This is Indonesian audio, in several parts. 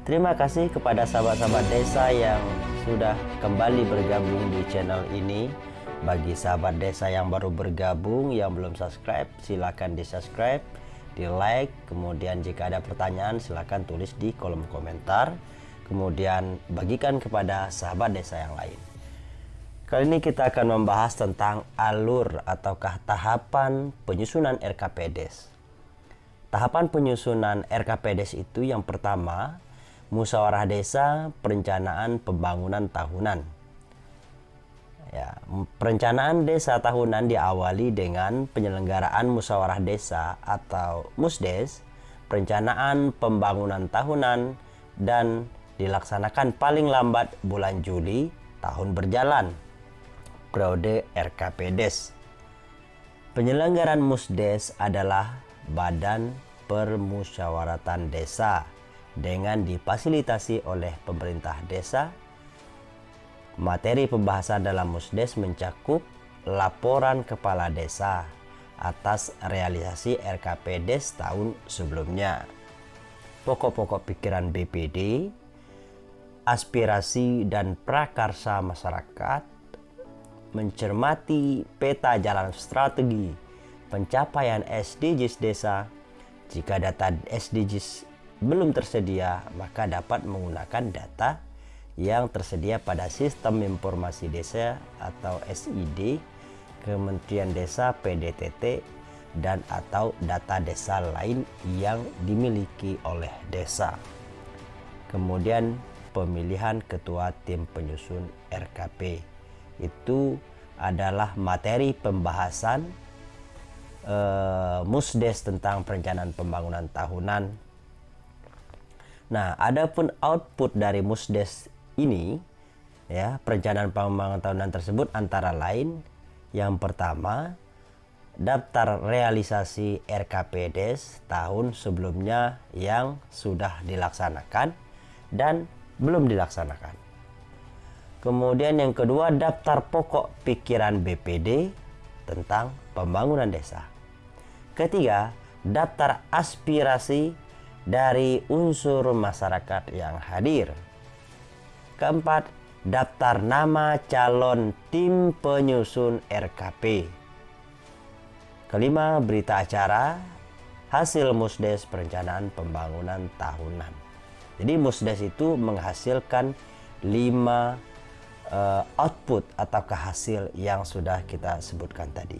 Terima kasih kepada sahabat-sahabat desa yang sudah kembali bergabung di channel ini. Bagi sahabat desa yang baru bergabung, yang belum subscribe, silakan di subscribe, di like. Kemudian jika ada pertanyaan, silakan tulis di kolom komentar. Kemudian bagikan kepada sahabat desa yang lain. Kali ini kita akan membahas tentang alur ataukah tahapan penyusunan RKPDes. Tahapan penyusunan RKPDes itu yang pertama, musyawarah desa perencanaan pembangunan tahunan. Ya, perencanaan desa tahunan diawali dengan penyelenggaraan musyawarah desa atau musdes, perencanaan pembangunan tahunan dan dilaksanakan paling lambat bulan Juli tahun berjalan periode RKPDes. Penyelenggaraan Musdes adalah badan permusyawaratan desa dengan difasilitasi oleh pemerintah desa. Materi pembahasan dalam Musdes mencakup laporan kepala desa atas realisasi RKPDes tahun sebelumnya. Pokok-pokok pikiran BPD, aspirasi dan prakarsa masyarakat, mencermati peta jalan strategi pencapaian SDGs desa. Jika data SDGs belum tersedia, maka dapat menggunakan data yang tersedia pada Sistem Informasi Desa atau SID Kementerian Desa PDTT dan atau data desa lain yang dimiliki oleh desa. Kemudian pemilihan ketua tim penyusun RKP itu adalah materi pembahasan uh, musdes tentang perencanaan pembangunan tahunan. Nah, adapun output dari musdes ini ya, perencanaan pembangunan tahunan tersebut antara lain yang pertama daftar realisasi RKPDes tahun sebelumnya yang sudah dilaksanakan dan belum dilaksanakan. Kemudian yang kedua daftar pokok pikiran BPD tentang pembangunan desa. Ketiga, daftar aspirasi dari unsur masyarakat yang hadir. Keempat, daftar nama calon tim penyusun RKP. Kelima, berita acara hasil musdes perencanaan pembangunan tahunan. Jadi musdes itu menghasilkan lima uh, output atau hasil yang sudah kita sebutkan tadi.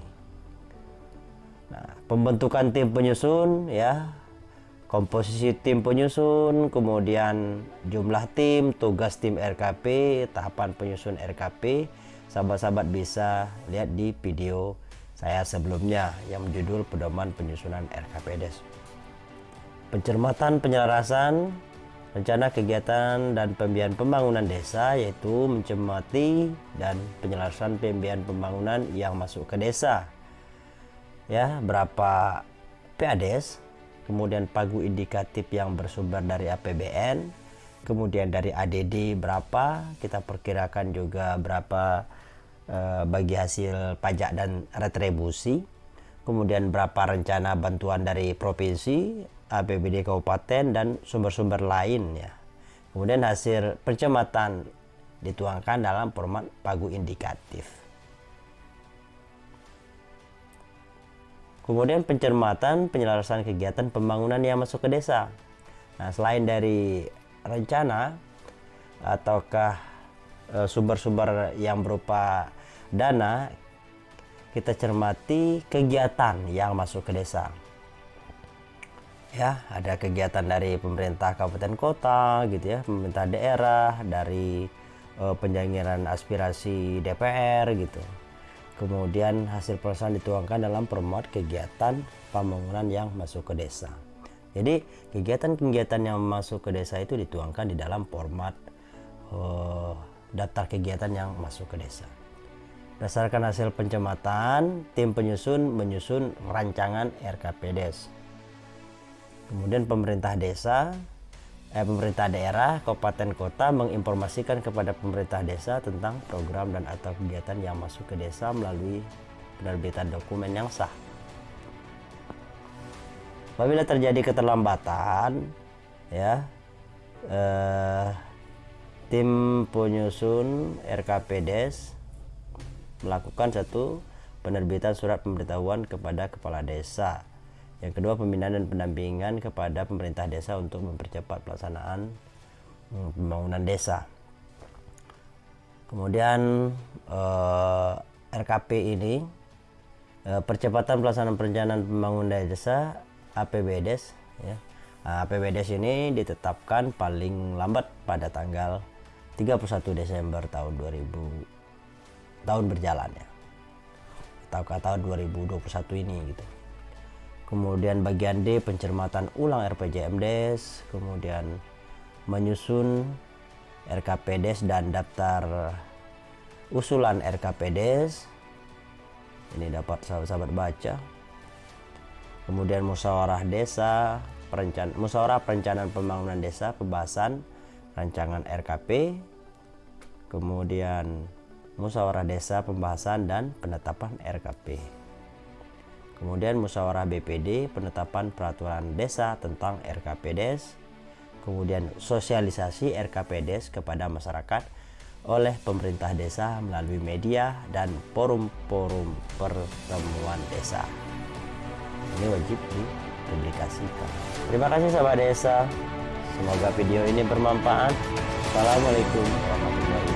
Nah, pembentukan tim penyusun ya, komposisi tim penyusun, kemudian jumlah tim, tugas tim RKP, tahapan penyusun RKP, sahabat-sahabat bisa lihat di video saya sebelumnya yang berjudul pedoman penyusunan RKPDes. Pencermatan penyelarasan rencana kegiatan dan pembiayaan pembangunan desa yaitu mencermati dan penyelesaian pembiayaan pembangunan yang masuk ke desa ya berapa PADES kemudian pagu indikatif yang bersumber dari APBN kemudian dari ADD berapa kita perkirakan juga berapa eh, bagi hasil pajak dan retribusi kemudian berapa rencana bantuan dari provinsi APBD kabupaten dan sumber-sumber lain ya. Kemudian hasil percamatan dituangkan dalam format pagu indikatif. Kemudian pencermatan penyelesaian kegiatan pembangunan yang masuk ke desa. Nah, selain dari rencana ataukah e, sumber-sumber yang berupa dana, kita cermati kegiatan yang masuk ke desa ya ada kegiatan dari pemerintah kabupaten kota gitu ya pemerintah daerah dari uh, penjangkiran aspirasi DPR gitu kemudian hasil pelaksanaan dituangkan dalam format kegiatan pembangunan yang masuk ke desa. Jadi kegiatan-kegiatan yang masuk ke desa itu dituangkan di dalam format uh, daftar kegiatan yang masuk ke desa. Berdasarkan hasil pencamatan tim penyusun menyusun rancangan RKPDes Kemudian pemerintah desa, eh, pemerintah daerah, kabupaten kota menginformasikan kepada pemerintah desa tentang program dan atau kegiatan yang masuk ke desa melalui penerbitan dokumen yang sah. Apabila terjadi keterlambatan, ya eh, tim penyusun RKP Des melakukan satu penerbitan surat pemberitahuan kepada kepala desa. Yang kedua pembinaan dan pendampingan kepada pemerintah desa untuk mempercepat pelaksanaan hmm, pembangunan desa. Kemudian eh, RKP ini eh, percepatan pelaksanaan perencanaan pembangunan desa APBDes ya. Nah, APBDes ini ditetapkan paling lambat pada tanggal 31 Desember tahun 2000 tahun berjalan ya atau tahun 2021 ini gitu kemudian bagian D pencermatan ulang RPJMDes kemudian menyusun RKPDes dan daftar usulan RKPDes ini dapat sahabat-sahabat baca. Kemudian musyawarah desa perencan musyawarah perencanaan pembangunan desa pembahasan rancangan RKP kemudian musyawarah desa pembahasan dan penetapan RKP. Kemudian musyawarah BPD penetapan peraturan desa tentang RKPDes. Kemudian sosialisasi RKPDes kepada masyarakat oleh pemerintah desa melalui media dan forum-forum pertemuan desa. Ini wajib dipublikasikan. Terima kasih sahabat desa. Semoga video ini bermanfaat. Assalamualaikum warahmatullahi